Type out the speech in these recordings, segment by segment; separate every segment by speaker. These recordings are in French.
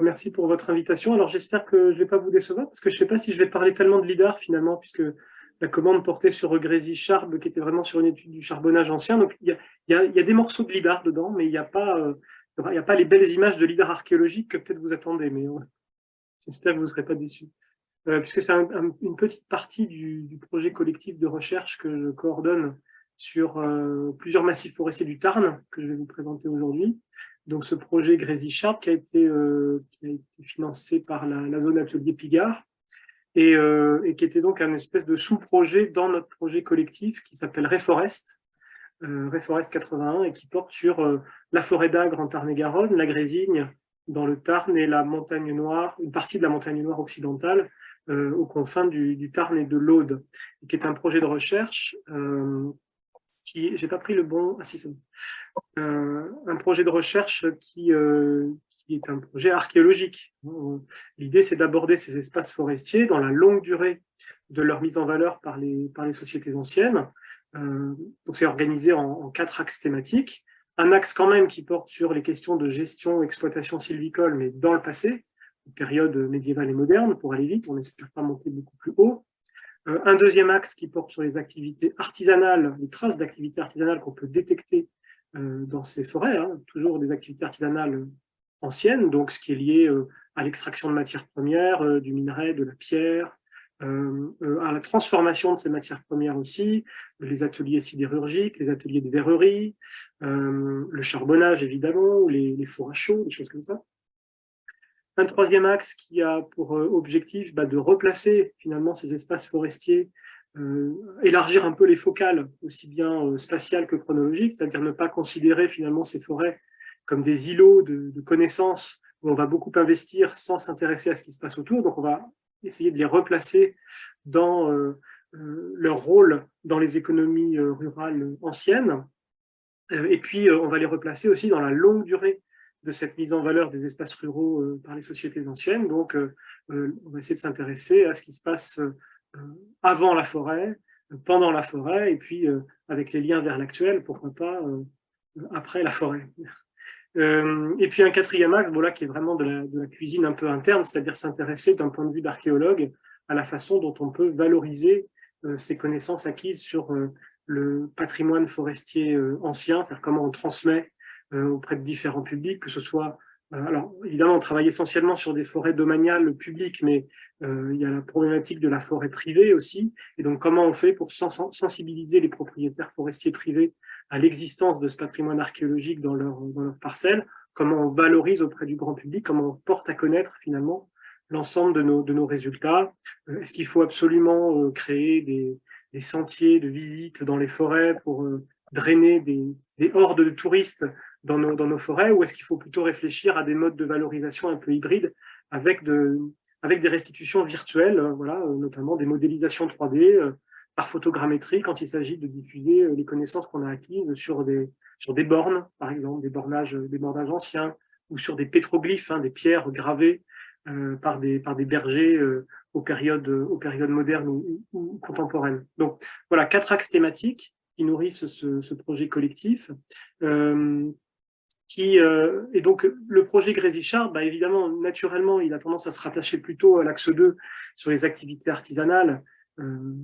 Speaker 1: merci pour votre invitation. Alors, j'espère que je ne vais pas vous décevoir, parce que je ne sais pas si je vais parler tellement de LIDAR, finalement, puisque la commande portait sur Grésy Charb, qui était vraiment sur une étude du charbonnage ancien. Donc, il y a, des morceaux de LIDAR dedans, mais il n'y a, pas, a pas les belles images de LIDAR archéologique que peut-être vous attendez, mais j'espère que vous ne serez pas déçus. puisque c'est une petite partie du, projet collectif de recherche que je coordonne sur plusieurs massifs forestiers du Tarn, que je vais vous présenter aujourd'hui donc ce projet Grésy Sharp qui a été, euh, qui a été financé par la, zone atelier Pigard et, euh, et, qui était donc un espèce de sous-projet dans notre projet collectif qui s'appelle Reforest, euh, Reforest 81 et qui porte sur la forêt d'Agre en Tarn-et-Garonne, la Grésigne dans le Tarn et la montagne noire, une partie de la montagne noire occidentale aux confins du, du, Tarn et de l'Aude, qui est un projet de recherche qui, j'ai pas pris le bon, ah si c'est bon, euh, un projet de recherche qui, euh, qui est un projet archéologique. L'idée, c'est d'aborder ces espaces forestiers dans la longue durée de leur mise en valeur par les, sociétés anciennes. Euh, donc, c'est organisé en, quatre axes thématiques. Un axe quand même qui porte sur les questions de gestion, exploitation sylvicole, mais dans le passé, période médiévale et moderne, pour aller vite, on n'espère pas monter beaucoup plus haut. Euh, un deuxième axe qui porte sur les activités artisanales, les traces d'activités artisanales qu'on peut détecter euh, dans ces forêts, hein, toujours des activités artisanales anciennes, donc ce qui est lié euh, à l'extraction de matières premières, du minerai, de la pierre, à la transformation de ces matières premières aussi, les ateliers sidérurgiques, les ateliers de verrerie, le charbonnage évidemment, les, les fours à chaud, des choses comme ça. Un troisième axe qui a pour euh, objectif bah, de replacer finalement ces espaces forestiers, euh, élargir un peu les focales, aussi bien euh, spatiales que chronologiques, c'est-à-dire ne pas considérer finalement ces forêts comme des îlots de, connaissances où on va beaucoup investir sans s'intéresser à ce qui se passe autour. Donc on va essayer de les replacer dans leur rôle dans les économies rurales anciennes. et puis on va les replacer aussi dans la longue durée de cette mise en valeur des espaces ruraux euh, par les sociétés anciennes. Donc, euh, euh, on va essayer de s'intéresser à ce qui se passe avant la forêt, pendant la forêt, et puis avec les liens vers l'actuel, pourquoi pas après la forêt. et puis un quatrième axe, voilà, qui est vraiment de la, de la cuisine un peu interne, c'est-à-dire s'intéresser d'un point de vue d'archéologue à la façon dont on peut valoriser ces connaissances acquises sur le patrimoine forestier ancien, c'est-à-dire comment on transmet auprès de différents publics, que ce soit euh, alors, évidemment, on travaille essentiellement sur des forêts domaniales publiques, mais euh, il y a la problématique de la forêt privée aussi. Et donc, comment on fait pour sensibiliser les propriétaires forestiers privés à l'existence de ce patrimoine archéologique dans leur, dans leur parcelle? Comment on valorise auprès du grand public? Comment on porte à connaître, finalement, l'ensemble de nos, de nos résultats? Est-ce qu'il faut absolument créer des, des, sentiers de visite dans les forêts pour drainer des, des hordes de touristes dans nos, forêts ou est-ce qu'il faut plutôt réfléchir à des modes de valorisation un peu hybrides avec, de, avec des restitutions virtuelles, euh, voilà, euh, notamment des modélisations 3D euh, par photogrammétrie quand il s'agit de diffuser les connaissances qu'on a acquises sur des, sur des bornes, par exemple, des bornages, des bornages anciens, ou sur des pétroglyphes, hein, des pierres gravées par, des, par des bergers aux, périodes, modernes ou, contemporaines. Donc voilà, quatre axes thématiques qui nourrissent ce, projet collectif. Qui, euh, et donc, le projet Grésy-Char, bah, évidemment, naturellement, il a tendance à se rattacher plutôt à l'axe 2 sur les activités artisanales, euh,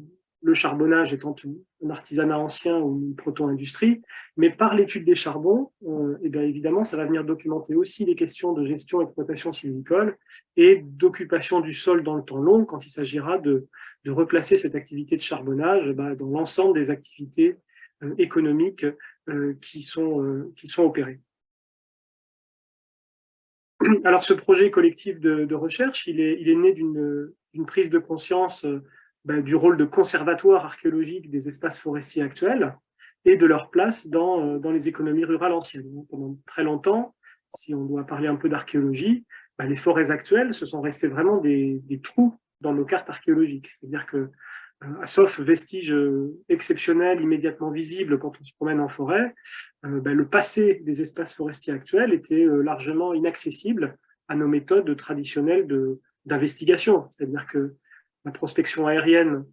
Speaker 1: le charbonnage étant un artisanat ancien ou une proto-industrie, mais par l'étude des charbons, euh, évidemment, ça va venir documenter aussi les questions de gestion et exploitation sylvicole et d'occupation du sol dans le temps long quand il s'agira de, de, replacer cette activité de charbonnage bah, dans l'ensemble des activités euh, économiques euh, qui, sont, qui sont opérées. Alors, ce projet collectif de, recherche, il est, né d'une prise de conscience euh, ben, du rôle de conservatoire archéologique des espaces forestiers actuels et de leur place dans, euh, les économies rurales anciennes. Pendant très longtemps, si on doit parler un peu d'archéologie, ben, les forêts actuelles, se sont restées vraiment des, des trous dans nos cartes archéologiques. C'est-à-dire que sauf vestiges euh, exceptionnels immédiatement visibles quand on se promène en forêt, euh, ben, le passé des espaces forestiers actuels était largement inaccessible à nos méthodes traditionnelles d'investigation. C'est-à-dire que la prospection aérienne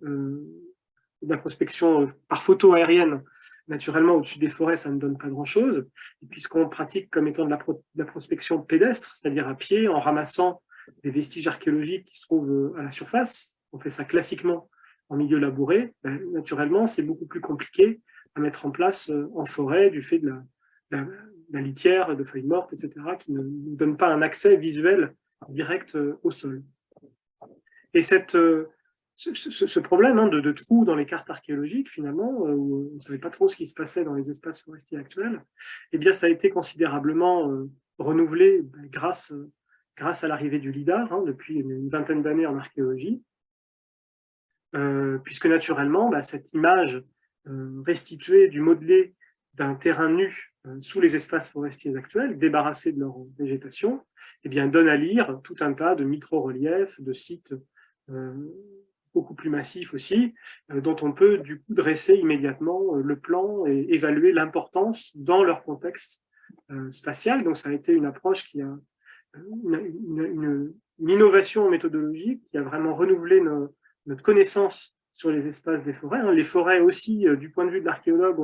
Speaker 1: la prospection par photo aérienne, naturellement, au-dessus des forêts, ça ne donne pas grand-chose. Et puisqu'on pratique comme étant de la, la prospection pédestre, c'est-à-dire à pied, en ramassant des vestiges archéologiques qui se trouvent à la surface, on fait ça classiquement en milieu labouré, ben, naturellement, c'est beaucoup plus compliqué à mettre en place euh, en forêt du fait de la, litière, de feuilles mortes, etc., qui ne donnent pas un accès visuel direct euh, au sol. Et cette, euh, ce, problème hein, de, trous dans les cartes archéologiques, finalement, où on ne savait pas trop ce qui se passait dans les espaces forestiers actuels, eh bien, ça a été considérablement renouvelé ben, grâce, grâce à l'arrivée du LIDAR, hein, depuis une vingtaine d'années en archéologie, puisque naturellement, bah, cette image euh, restituer du modelé d'un terrain nu euh, sous les espaces forestiers actuels, débarrassés de leur végétation, eh bien, donne à lire tout un tas de micro-reliefs, de sites euh, beaucoup plus massifs aussi, dont on peut du coup dresser immédiatement le plan et évaluer l'importance dans leur contexte spatial. Donc ça a été une approche qui a une, innovation méthodologique qui a vraiment renouvelé notre connaissance sur les espaces des forêts. Hein. Les forêts aussi, euh, du point de vue de l'archéologue,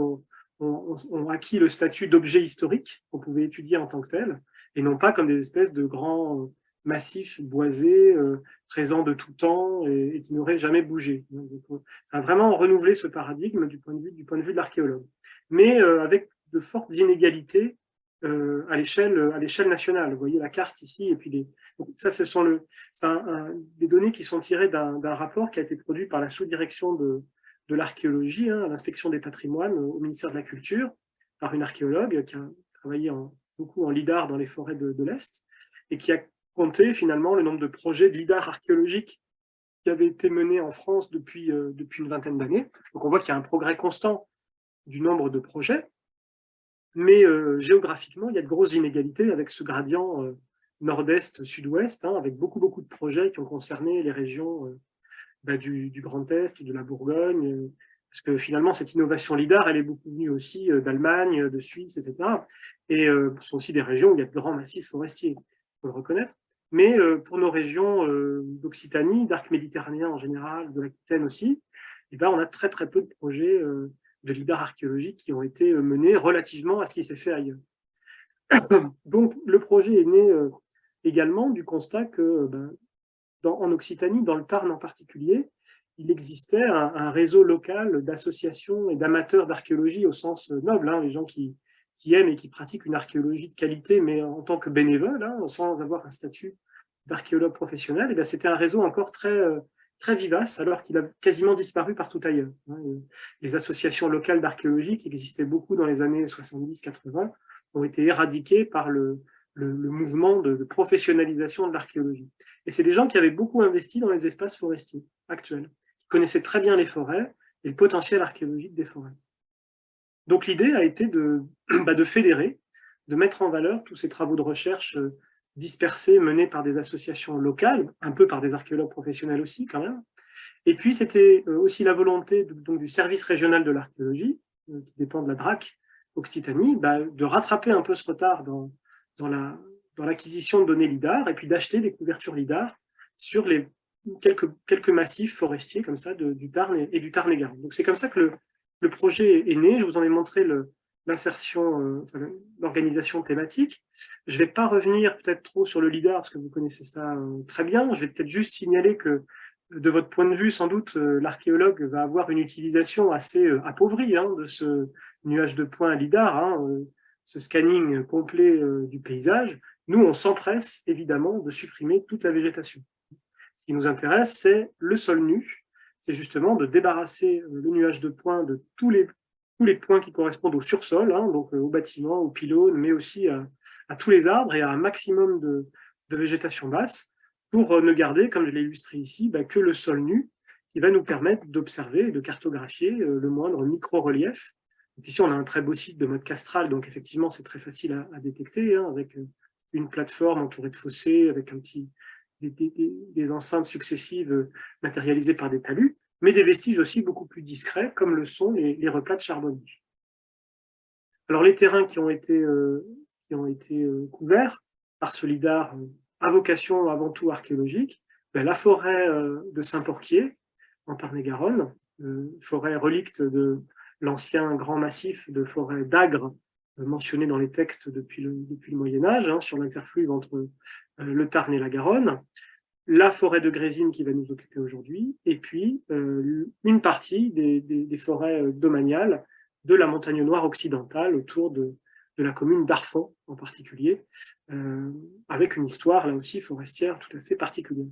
Speaker 1: ont, acquis le statut d'objet historique qu'on pouvait étudier en tant que tel, et non pas comme des espèces de grands euh, massifs boisés, euh, présents de tout temps et, qui n'auraient jamais bougé. ça a vraiment renouvelé ce paradigme du point de vue, du point de, vue de l'archéologue. Mais avec de fortes inégalités euh, à l'échelle nationale. Vous voyez la carte ici, et puis ça, ce sont le, des données qui sont tirées d'un rapport qui a été produit par la sous-direction de, de l'archéologie, hein, l'inspection des patrimoines au ministère de la Culture, par une archéologue qui a travaillé beaucoup en LIDAR dans les forêts de, l'Est, et qui a compté finalement le nombre de projets de LIDAR archéologiques qui avaient été menés en France depuis, euh, depuis une vingtaine d'années. Donc on voit qu'il y a un progrès constant du nombre de projets, mais euh, géographiquement, il y a de grosses inégalités avec ce gradient euh, nord-est, sud-ouest, hein, avec beaucoup, beaucoup de projets qui ont concerné les régions euh, bah, du, Grand Est, de la Bourgogne, parce que finalement, cette innovation LIDAR, elle est beaucoup venue aussi d'Allemagne, de Suisse, etc. Et ce sont aussi des régions où il y a de grands massifs forestiers, il faut le reconnaître. Mais pour nos régions d'Occitanie, d'arc méditerranéen en général, de l'Aquitaine aussi, eh ben, on a très très peu de projets de LIDAR archéologiques qui ont été euh, menés relativement à ce qui s'est fait ailleurs. Donc, le projet est né euh, également du constat que, euh, ben, en Occitanie, dans le Tarn en particulier, il existait un, réseau local d'associations et d'amateurs d'archéologie au sens noble, hein, les gens qui, aiment et qui pratiquent une archéologie de qualité, mais en tant que bénévole, hein, sans avoir un statut d'archéologue professionnel, ben, c'était un réseau encore très, très vivace, alors qu'il a quasiment disparu partout ailleurs. Hein. Les associations locales d'archéologie, qui existaient beaucoup dans les années 70-80, ont été éradiquées par le, mouvement de, professionnalisation de l'archéologie. Et c'est des gens qui avaient beaucoup investi dans les espaces forestiers actuels, qui connaissaient très bien les forêts et le potentiel archéologique des forêts. Donc l'idée a été de, bah, fédérer, de mettre en valeur tous ces travaux de recherche euh, dispersés, menés par des associations locales, un peu par des archéologues professionnels aussi quand même. Et puis c'était euh, aussi la volonté donc, du service régional de l'archéologie, euh, qui dépend de la DRAC Occitanie, bah, de rattraper un peu ce retard dans, dans l'acquisition dans de données LIDAR et puis d'acheter des couvertures LIDAR sur les quelques, quelques massifs forestiers comme ça du Tarn et, du Tarn-et-Garonne. Donc c'est comme ça que le, le, projet est né. Je vous en ai montré le, l'insertion, euh, l'organisation thématique. Je ne vais pas revenir peut-être trop sur le LIDAR, parce que vous connaissez ça euh, très bien. Je vais peut-être juste signaler que, de votre point de vue, sans doute, euh, l'archéologue va avoir une utilisation assez appauvrie hein, de ce nuage de points LIDAR, hein, ce scanning complet du paysage. Nous, on s'empresse, évidemment, de supprimer toute la végétation. Ce qui nous intéresse, c'est le sol nu, c'est justement de débarrasser le nuage de points de tous les tous les points qui correspondent au sursol, hein, donc euh, au bâtiment, aux pylônes, mais aussi à, tous les arbres et à un maximum de, végétation basse, pour euh, ne garder, comme je l'ai illustré ici, bah, que le sol nu, qui va nous permettre d'observer et de cartographier euh, le moindre micro-relief. Ici, on a un très beau site de mode castral, donc effectivement, c'est très facile à, détecter, hein, avec une plateforme entourée de fossés, avec un petit, des enceintes successives matérialisées par des talus mais des vestiges aussi beaucoup plus discrets, comme le sont les, replats de charbonnier. Alors les terrains qui ont été, euh, qui ont été euh, couverts par ce lidar euh, à vocation avant tout archéologique, ben, la forêt de Saint-Porquier, en Tarn-et-Garonne, forêt relicte de l'ancien grand massif de forêt d'Agre, mentionné dans les textes depuis le, depuis le Moyen-Âge, hein, sur l'exerfluve entre le Tarn et la Garonne, la forêt de Grésine qui va nous occuper aujourd'hui, et puis une partie des, forêts domaniales de la montagne noire occidentale autour de, la commune d'Arfon en particulier, euh, avec une histoire là aussi forestière tout à fait particulière.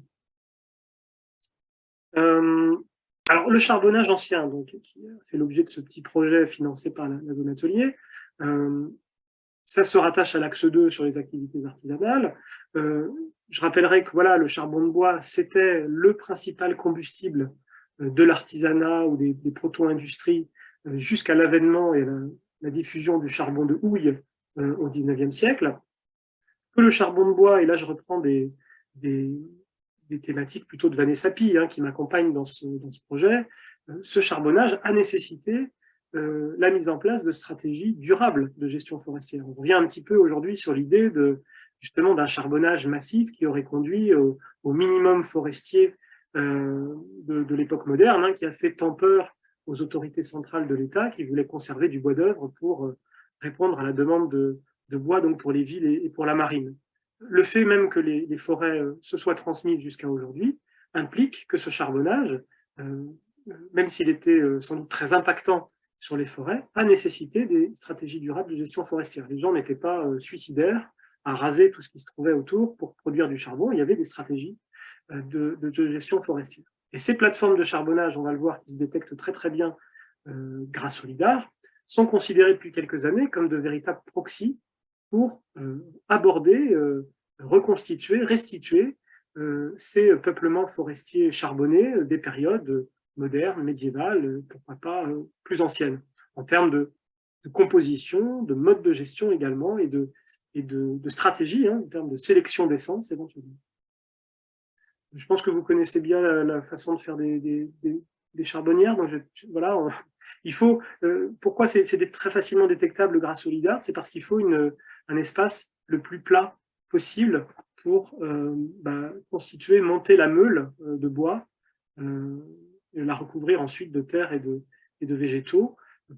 Speaker 1: Euh, alors le charbonnage ancien, donc, qui a fait l'objet de ce petit projet financé par la, zone atelier, euh, ça se rattache à l'axe 2 sur les activités artisanales. je rappellerai que voilà, le charbon de bois, c'était le principal combustible de l'artisanat ou des, proto-industries jusqu'à l'avènement et la, diffusion du charbon de houille euh, au XIXe siècle, que le charbon de bois, et là je reprends des, des, thématiques plutôt de Vanessa Pi, hein, qui m'accompagne dans ce, dans ce projet, euh, ce charbonnage a nécessité euh, la mise en place de stratégies durables de gestion forestière. On revient un petit peu aujourd'hui sur l'idée de justement d'un charbonnage massif qui aurait conduit au, minimum forestier de, l'époque moderne, hein, qui a fait tant peur aux autorités centrales de l'État qui voulaient conserver du bois d'œuvre pour euh, répondre à la demande de, bois donc pour les villes et, pour la marine. Le fait même que les, forêts euh, se soient transmises jusqu'à aujourd'hui implique que ce charbonnage, euh, même s'il était sans doute très impactant sur les forêts, a nécessité des stratégies durables de gestion forestière. Les gens n'étaient pas suicidaires à raser tout ce qui se trouvait autour pour produire du charbon, il y avait des stratégies de gestion forestière. Et ces plateformes de charbonnage, on va le voir, qui se détectent très très bien euh, grâce au LIDAR, sont considérées depuis quelques années comme de véritables proxys pour euh, aborder, euh, reconstituer, restituer ces peuplements forestiers charbonnés des périodes modernes, médiévales, pourquoi pas plus anciennes, en termes de, composition, de mode de gestion également, et de, et de, stratégie, hein, en termes de sélection d'essence éventuellement. Je pense que vous connaissez bien la, façon de faire des, charbonnières. Donc voilà, il faut, euh, pourquoi c'est très facilement détectable grâce au LIDAR? C'est parce qu'il faut une, un espace le plus plat possible pour euh, bah, constituer, monter la meule euh, de bois, la recouvrir ensuite de terre et de, et de végétaux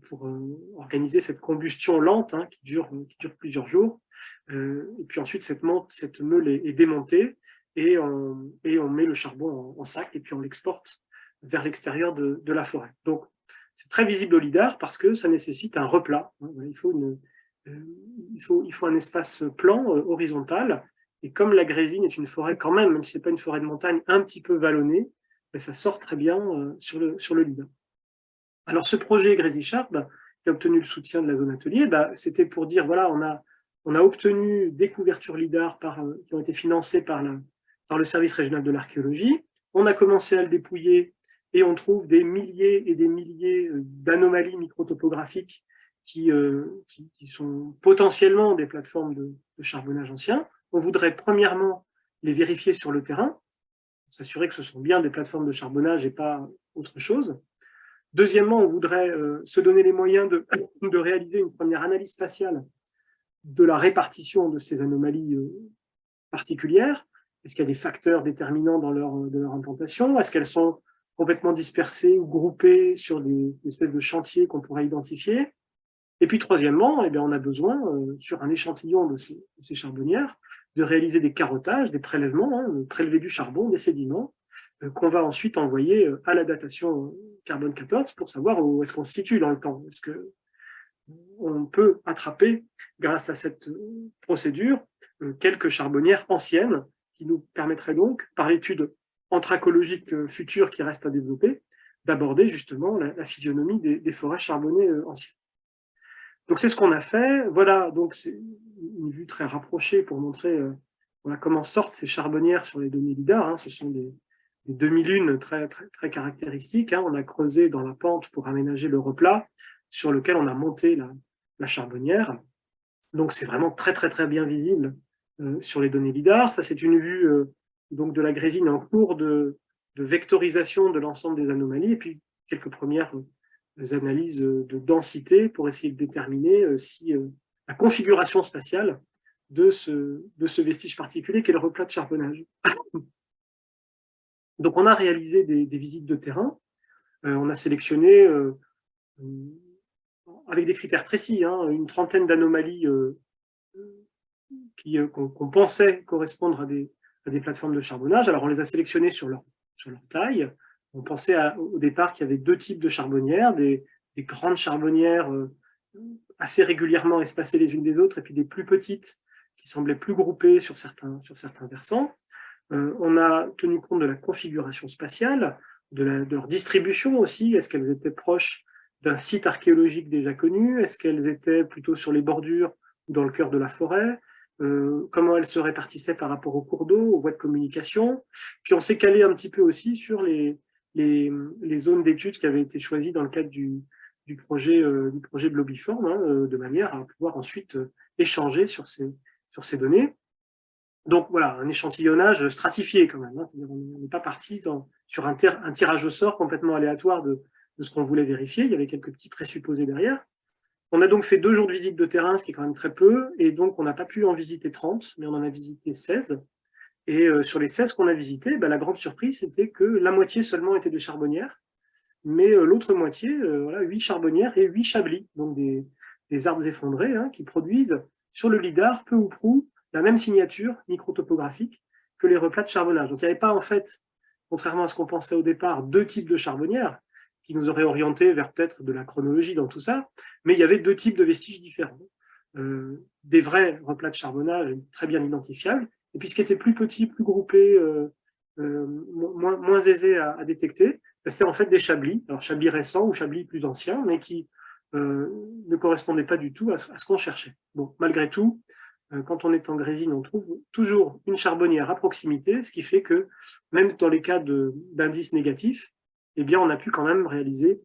Speaker 1: pour organiser cette combustion lente hein, qui, dure, qui dure plusieurs jours. et puis ensuite, cette, cette meule est démontée et on, et on met le charbon en, sac et puis on l'exporte vers l'extérieur de, la forêt. Donc, c'est très visible au LIDAR parce que ça nécessite un replat. Hein. Il faut, euh, il faut, il faut un espace plan, euh, horizontal, et comme la grésine est une forêt quand même, même si ce n'est pas une forêt de montagne, un petit peu vallonnée, ben, ça sort très bien euh, sur, le, sur le LIDAR. Alors ce projet Grésy Sharp, qui a obtenu le soutien de la zone atelier, ben, c'était pour dire, voilà, on a, obtenu des couvertures LIDAR par, qui ont été financées par le service régional de l'archéologie. On a commencé à le dépouiller et on trouve des milliers et des milliers euh, d'anomalies microtopographiques qui, euh, qui, sont potentiellement des plateformes de, charbonnage ancien. On voudrait premièrement les vérifier sur le terrain, s'assurer que ce sont bien des plateformes de charbonnage et pas autre chose. Deuxièmement, on voudrait euh, se donner les moyens de, de, réaliser une première analyse spatiale de la répartition de ces anomalies particulières, est-ce qu'il y a des facteurs déterminants dans leur, de leur implantation? Est-ce qu'elles sont complètement dispersées ou groupées sur des, espèces de chantiers qu'on pourrait identifier? Et puis troisièmement, eh bien, on a besoin, euh, sur un échantillon de ces, charbonnières, de réaliser des carottages, des prélèvements, hein, prélever du charbon, des sédiments, euh, qu'on va ensuite envoyer euh, à la datation carbone 14 pour savoir où est-ce qu'on se situe dans le temps. Est-ce que on peut attraper, grâce à cette procédure, quelques charbonnières anciennes qui nous permettrait donc, par l'étude anthracologique euh, future qui reste à développer, d'aborder justement la, physionomie des, forêts charbonnées euh, anciennes. Donc c'est ce qu'on a fait. Voilà, donc une vue très rapprochée pour montrer euh, comment sortent ces charbonnières sur les données LIDAR. Hein. Ce sont des, demi-lunes très, très, caractéristiques. Hein. On a creusé dans la pente pour aménager le replat sur lequel on a monté la, charbonnière. Donc c'est vraiment très très très bien visible euh, sur les données LIDAR. Ça, c'est une vue euh, donc de la grésine en cours de, vectorisation de l'ensemble des anomalies, et puis quelques premières analyses de densité pour essayer de déterminer si la configuration spatiale de ce, vestige particulier qu'est le replat de charbonnage. Donc on a réalisé des, visites de terrain on a sélectionné, avec des critères précis, hein, une trentaine d'anomalies qu'on pensait correspondre à des, des, plateformes de charbonnage. Alors, on les a sélectionnées sur leur, taille. On pensait au départ qu'il y avait deux types de charbonnières, des, des grandes charbonnières assez régulièrement espacées les unes des autres, et puis des plus petites qui semblaient plus groupées sur certains, sur certains versants. Euh, on a tenu compte de la configuration spatiale, de, leur distribution aussi. Est-ce qu'elles étaient proches d'un site archéologique déjà connu? Est-ce qu'elles étaient plutôt sur les bordures ou dans le cœur de la forêt? Euh, Comment elles se répartissaient par rapport aux cours d'eau, aux voies de communication? Puis on s'est calé un petit peu aussi sur les, les, zones d'études qui avaient été choisies dans le cadre du, du projet, euh, du projet Blobiform, hein, de manière à pouvoir ensuite échanger sur ces, sur ces données. Donc voilà, un échantillonnage stratifié quand même. Hein. On n'est pas parti sur un, tirage au sort complètement aléatoire de, ce qu'on voulait vérifier. Il y avait quelques petits présupposés derrière. On a donc fait deux jours de visite de terrain, ce qui est quand même très peu, et donc on n'a pas pu en visiter 30, mais on en a visité 16. Et euh, sur les 16 qu'on a visités, bah, la grande surprise, c'était que la moitié seulement était des charbonnières, mais euh, l'autre moitié, euh, voilà, 8 charbonnières et 8 chablis, donc des, arbres effondrés hein, qui produisent sur le lidar peu ou prou la même signature microtopographique que les replats de charbonnage. Donc il n'y avait pas en fait, contrairement à ce qu'on pensait au départ, deux types de charbonnières qui nous auraient orientés vers peut-être de la chronologie dans tout ça, mais il y avait deux types de vestiges différents. Euh, des vrais replats de charbonnage très bien identifiables, et puis ce qui était plus petit, plus groupé, moins, aisé à, détecter, c'était en fait des chablis, alors chablis récents ou chablis plus anciens, mais qui ne correspondaient pas du tout à ce, qu'on cherchait. Malgré tout, euh, quand on est en grésine, on trouve toujours une charbonnière à proximité, ce qui fait que même dans les cas d'indices négatifs, eh on a pu quand même réaliser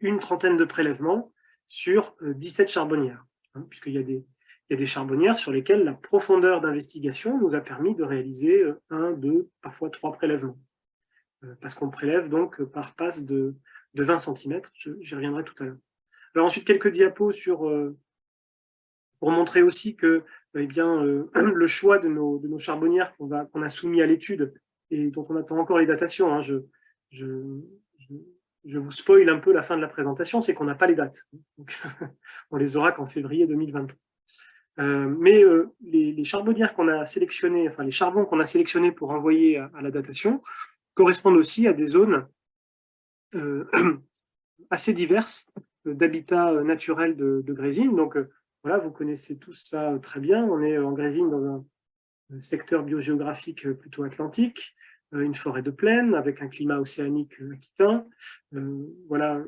Speaker 1: une trentaine de prélèvements sur 17 euh, charbonnières, hein, puisqu'il y, a des, charbonnières sur lesquelles la profondeur d'investigation nous a permis de réaliser euh, un, deux, parfois trois prélèvements. Parce qu'on prélève donc par passe de, de 20 cm, j'y reviendrai tout à l'heure. Alors ensuite, quelques diapos sur pour montrer aussi que eh bien, euh, le choix de nos, de nos charbonnières qu'on a soumis à l'étude et dont on attend encore les datations, hein, je, je, je, vous spoil un peu la fin de la présentation, c'est qu'on n'a pas les dates. Donc, on les aura qu'en février 2023. Euh, mais euh, les, charbonnières qu'on a sélectionnées, enfin les charbons qu'on a sélectionnés pour envoyer à, la datation, correspondent aussi à des zones assez diverses d'habitats naturels de, de Grésine. Donc, voilà, vous connaissez tous ça euh, très bien. On est en Grésine dans un secteur biogéographique euh, plutôt atlantique, euh, une forêt de plaine avec un climat océanique aquitain. Voilà,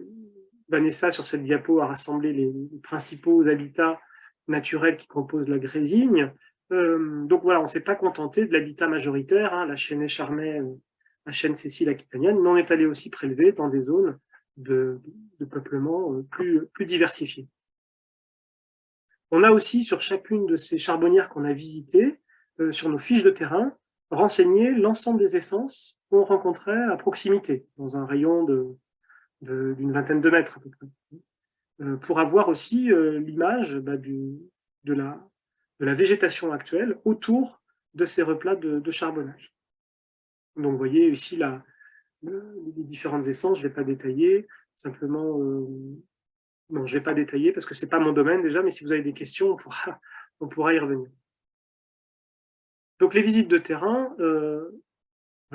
Speaker 1: Vanessa, sur cette diapo, a rassemblé les, principaux habitats naturels qui composent la Grésine. donc voilà, on ne s'est pas contenté de l'habitat majoritaire, hein, la chaîne Écharmais, la chaîne Cécile aquitanienne, mais on est allé aussi prélever dans des zones de, peuplement plus, plus diversifiées. On a aussi, sur chacune de ces charbonnières qu'on a visitées, euh, sur nos fiches de terrain, renseigné l'ensemble des essences qu'on rencontrait à proximité, dans un rayon d'une vingtaine de mètres euh, pour avoir aussi euh, l'image bah, de, la, végétation actuelle autour de ces replats de, charbonnage. Donc vous voyez ici les différentes essences, je ne vais pas détailler, simplement Bon, je ne vais pas détailler parce que ce n'est pas mon domaine déjà, mais si vous avez des questions, on pourra, y revenir. Donc les visites de terrain, euh,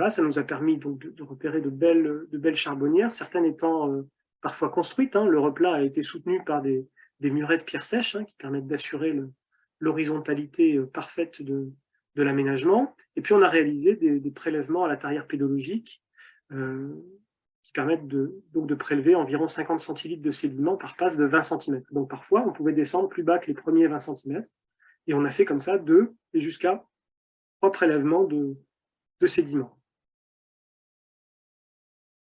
Speaker 1: ça nous a permis de, repérer de belles, charbonnières, certaines étant euh, parfois construites. Hein. Le replat a été soutenu par des, murets de pierre sèche hein, qui permettent d'assurer l'horizontalité euh, parfaite de, de l'aménagement. Et puis on a réalisé des, prélèvements à la tarière pédologique qui permettent de, donc de prélever environ 50 centilitres de sédiments par passe de 20 cm. Donc parfois, on pouvait descendre plus bas que les premiers 20 cm, et on a fait comme ça deux et jusqu'à trois prélèvements de, de sédiments.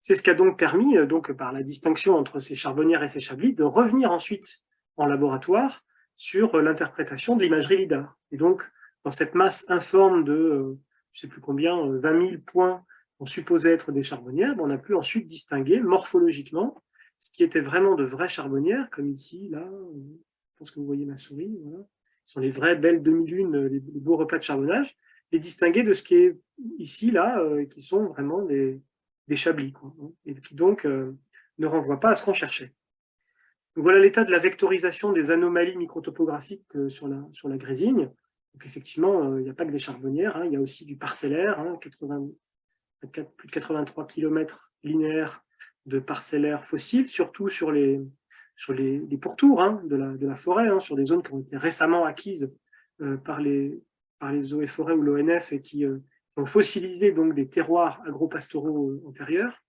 Speaker 1: C'est ce qui a donc permis, euh, donc, par la distinction entre ces charbonnières et ces chablis, de revenir ensuite en laboratoire sur euh, l'interprétation de l'imagerie LIDAR. Et donc, dans cette masse informe de, euh, je ne sais plus combien, 20 000 points on supposait être des charbonnières, on a pu ensuite distinguer morphologiquement ce qui était vraiment de vraies charbonnières, comme ici, là, je pense que vous voyez ma souris. Ce sont les vraies belles demi-lunes, les, beaux repas de charbonnage, et distinguer de ce qui est ici, là, euh, qui sont vraiment des, des chablis, hein, et qui donc ne renvoie pas à ce qu'on cherchait. voilà l'état de la vectorisation des anomalies microtopographiques sur la, sur la Grésigne. Donc effectivement, il n'y a pas que des charbonnières, hein, il y a aussi du parcellaire, 80, plus de 83 km linéaires de parcellaires fossiles, surtout sur les, sur les, pourtours hein, de, la, de, la, forêt, hein, sur des zones qui ont été récemment acquises euh, par, les, par les eaux et forêts ou l'ONF et qui, euh, ont fossilisé donc, des terroirs agro-pastoraux euh, antérieurs,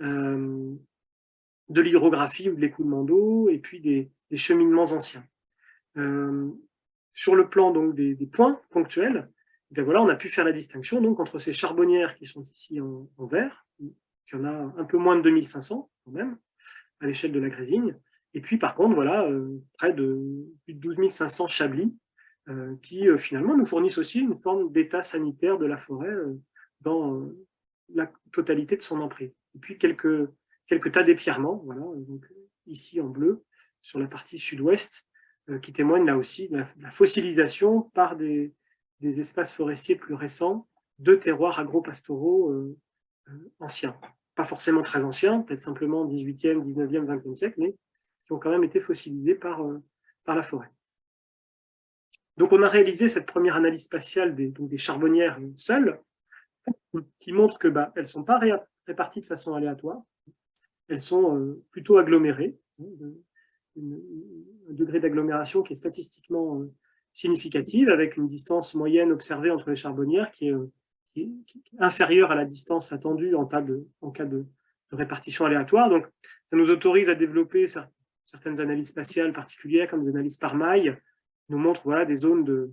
Speaker 1: de l'hydrographie ou de l'écoulement d'eau, et puis des, cheminements anciens. Sur le plan donc, des, points ponctuels, voilà, on a pu faire la distinction donc, entre ces charbonnières qui sont ici en, en vert, y en a un peu moins de 2500 quand même, à l'échelle de la Grésigne. Et puis par contre, voilà, euh, près de plus de 12 500 chablis euh, qui euh, finalement nous fournissent aussi une forme d'état sanitaire de la forêt dans la totalité de son emprise. Et puis quelques, tas d'épièrements, voilà, ici en bleu, sur la partie sud-ouest, qui témoignent là aussi de la, fossilisation par des, espaces forestiers plus récents de terroirs agro-pastoraux anciens pas forcément très anciens, peut-être simplement 18e, 19e, 20e siècle, mais qui ont quand même été fossilisés par, euh, la forêt. Donc on a réalisé cette première analyse spatiale des, charbonnières seules, qui montre que bah, ne sont pas réparties de façon aléatoire, elles sont euh, plutôt agglomérées, hein, degré d'agglomération qui est statistiquement euh, significative, avec une distance moyenne observée entre les charbonnières qui est inférieure à la distance attendue en, cas de, répartition aléatoire. Donc, ça nous autorise à développer certaines analyses spatiales particulières, comme des analyses par maille, nous montrent voilà, des zones de,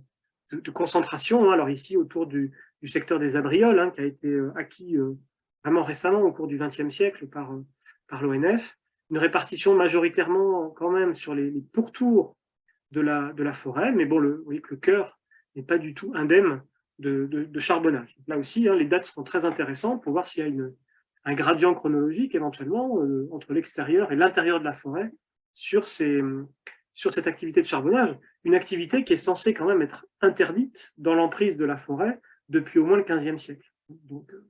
Speaker 1: concentration. Hein. Alors ici, autour du, secteur des abrioles, hein, qui a été euh, acquis euh, vraiment récemment au cours du XXe siècle euh, par l'ONF, une répartition majoritairement quand même sur les, pourtours de la, de la forêt, mais bon, le, vous voyez que le cœur n'est pas du tout indemne de, charbonnage. Là aussi, hein, les dates seront très intéressantes pour voir s'il y a une, un gradient chronologique éventuellement euh, entre l'extérieur et l'intérieur de la forêt sur, ces, sur cette activité de charbonnage. Une activité qui est censée quand même être interdite dans l'emprise de la forêt depuis au moins le 15e siècle. Donc, euh,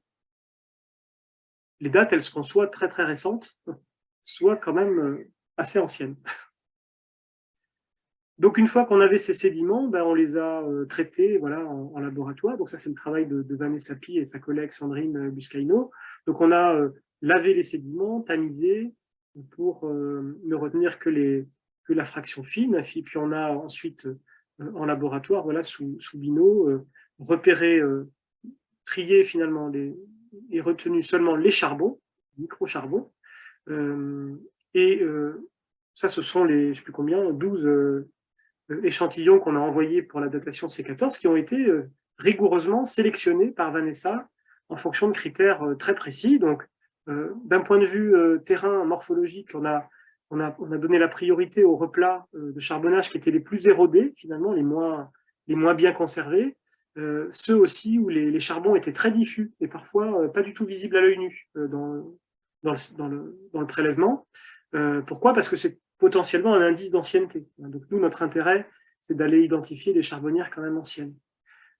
Speaker 1: les dates, elles seront soit très très récentes, soit quand même euh, assez anciennes. Donc, une fois qu'on avait ces sédiments, ben, on les a euh, traités voilà, en, laboratoire. Donc, ça, c'est le travail de, Vanessa Pi et sa collègue Sandrine Buscaino. Donc, on a euh, lavé les sédiments, tamisé pour euh, ne retenir que, les, que la fraction fine. Et puis, on a ensuite, en laboratoire, voilà, sous, sous bino, repéré, trié finalement et retenu seulement les charbons, micro-charbons. Et ça, ce sont les, je ne sais plus combien, 12 euh, échantillons qu'on a envoyés pour la datation C14 qui ont été euh, rigoureusement sélectionnés par Vanessa en fonction de critères euh, très précis. Donc, d'un point de vue terrain morphologique, on a, on, a, on a donné la priorité aux replats de charbonnage qui étaient les plus érodés, finalement, les moins, les moins bien conservés, ceux aussi où les, les, charbons étaient très diffus et parfois pas du tout visibles à l'œil nu dans, dans, le, prélèvement. pourquoi? Parce que c'est potentiellement un indice d'ancienneté. Donc nous, notre intérêt, c'est d'aller identifier des charbonnières quand même anciennes.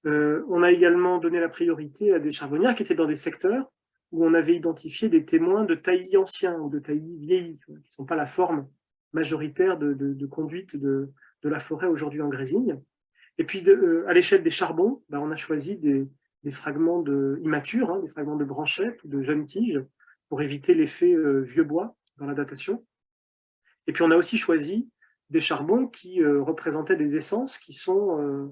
Speaker 1: Euh, on a également donné la priorité à des charbonnières qui étaient dans des secteurs où on avait identifié des témoins de taillis anciens ou de taillis vieillis, qui ne sont pas la forme majoritaire de, conduite de, la forêt aujourd'hui en Grésigne. Et puis, euh, à l'échelle des charbons, ben, on a choisi des, fragments immatures, hein, des fragments de branchettes ou de jeunes tiges, pour éviter l'effet euh, vieux bois dans la datation. Et puis on a aussi choisi des charbons qui euh, représentaient des essences qui ne sont, euh,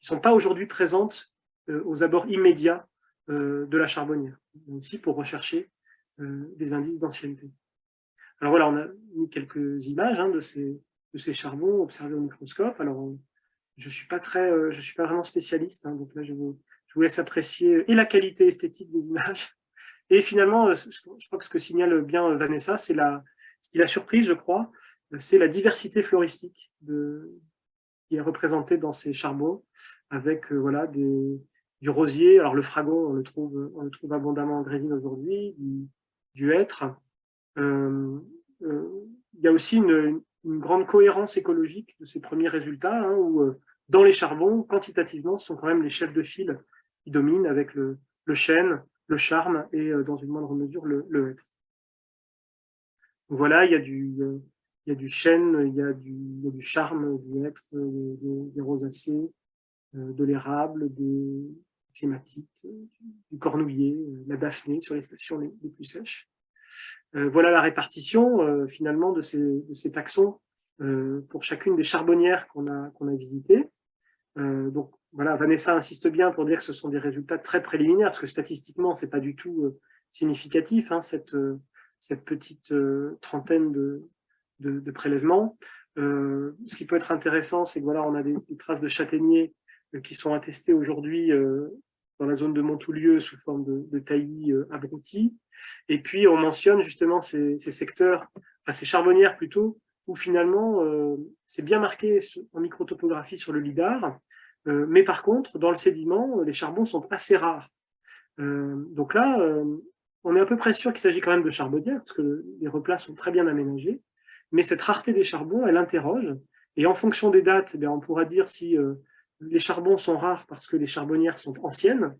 Speaker 1: sont pas aujourd'hui présentes aux abords immédiats de la charbonnière, aussi pour rechercher des indices d'ancienneté. Alors voilà, on a mis quelques images hein, de, ces, de ces charbons observés au microscope. Alors, je ne suis, pas très, je suis pas vraiment spécialiste, hein, donc là, je vous, je vous laisse apprécier et la qualité esthétique des images. Et finalement, je crois que ce que signale bien Vanessa, c'est la, ce qui l'a surprise, je crois, c'est la diversité floristique de, qui est représentée dans ces charbons, avec euh, voilà, du rosier. Alors le fragon, on le trouve, on le trouve abondamment en grésine aujourd'hui, du, hêtre. Euh, euh, il y a aussi une, grande cohérence écologique de ces premiers résultats, hein, où dans les charbons, quantitativement, ce sont quand même les chefs de file qui dominent avec le, le chêne, le charme et dans une moindre mesure le, le. Voilà, il y a du, chêne, il y a du, charme, du être, des, rosacées, de l'érable, des clématites, du cornouiller, la daphné sur les stations les, plus sèches. voilà la répartition finalement de ces, de ces taxons pour chacune des charbonnières qu'on a, qu'on a visitées. Donc voilà, Vanessa insiste bien pour dire que ce sont des résultats très préliminaires, parce que statistiquement, ce n'est pas du tout significatif, hein, cette, cette petite trentaine de, de, prélèvements. Euh, ce qui peut être intéressant, c'est que voilà, on a des, traces de châtaigniers euh, qui sont attestées aujourd'hui euh, dans la zone de Montoulieu sous forme de, taillis abrutis. Et puis, on mentionne justement ces, secteurs, enfin ces charbonnières plutôt, où finalement, c'est bien marqué en microtopographie sur le lidar, mais par contre, dans le sédiment, les charbons sont assez rares. donc là, on est à peu près sûr qu'il s'agit quand même de charbonnières, parce que les replats sont très bien aménagés mais cette rareté des charbons, elle interroge. Et en fonction des dates, eh on pourra dire si euh, les charbons sont rares parce que les charbonnières sont anciennes,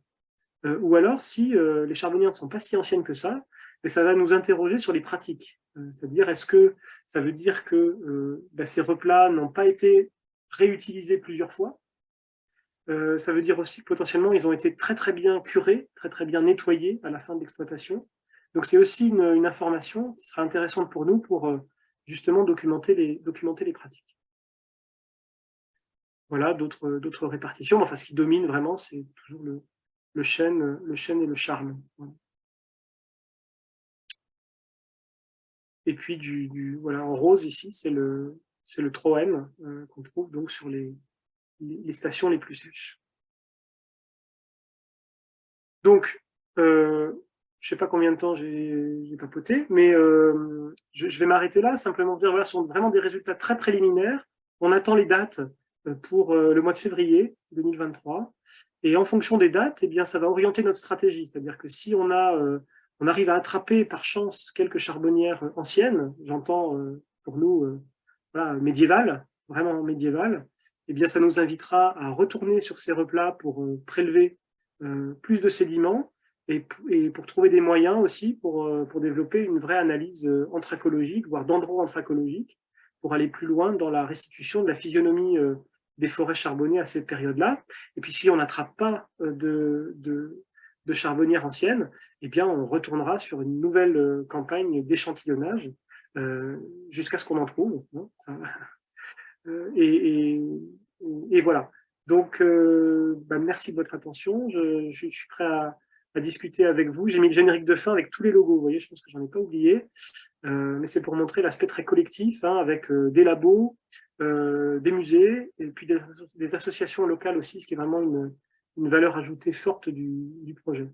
Speaker 1: euh, ou alors si euh, les charbonnières ne sont pas si anciennes que ça, et ça va nous interroger sur les pratiques. C'est-à-dire, est-ce que ça veut dire que bah, ces replats n'ont pas été réutilisés plusieurs fois? Ça veut dire aussi que potentiellement, ils ont été très très bien curés, très très bien nettoyés à la fin de l'exploitation. Donc c'est aussi une, une, information qui sera intéressante pour nous pour justement documenter les, documenter les pratiques. Voilà, d'autres répartitions. Enfin, ce qui domine vraiment, c'est toujours le, le, chêne, le chêne et le charme. Et puis, du, voilà, en rose, ici, c'est le, le troène euh, qu'on trouve donc sur les, les, stations les plus sèches. Donc, euh, je sais pas combien de temps j'ai papoté, mais euh, je, vais m'arrêter là, simplement dire, voilà, ce sont vraiment des résultats très préliminaires. On attend les dates pour le mois de février 2023, et en fonction des dates, eh bien, ça va orienter notre stratégie. C'est-à-dire que si on, a, on arrive à attraper par chance quelques charbonnières anciennes, j'entends pour nous voilà, médiévales, vraiment médiévales, eh bien, ça nous invitera à retourner sur ces replats pour prélever plus de sédiments, et, pour trouver des moyens aussi pour, euh, pour développer une vraie analyse euh, anthracologique, voire d'endroits anthracologiques, pour aller plus loin dans la restitution de la physionomie euh, des forêts charbonnées à cette période-là. Et puis si on n'attrape pas de, de, charbonnières anciennes, eh bien on retournera sur une nouvelle campagne d'échantillonnage jusqu'à ce qu'on en trouve. Hein. et, et, voilà. Donc, bah, merci de votre attention. Je, suis prêt à, discuter avec vous. J'ai mis le générique de fin avec tous les logos, vous voyez, je pense que j'en ai pas oublié, euh, mais c'est pour montrer l'aspect très collectif, hein, avec euh, des labos, euh, des musées, et puis des, associations locales aussi, ce qui est vraiment une, valeur ajoutée forte du projet.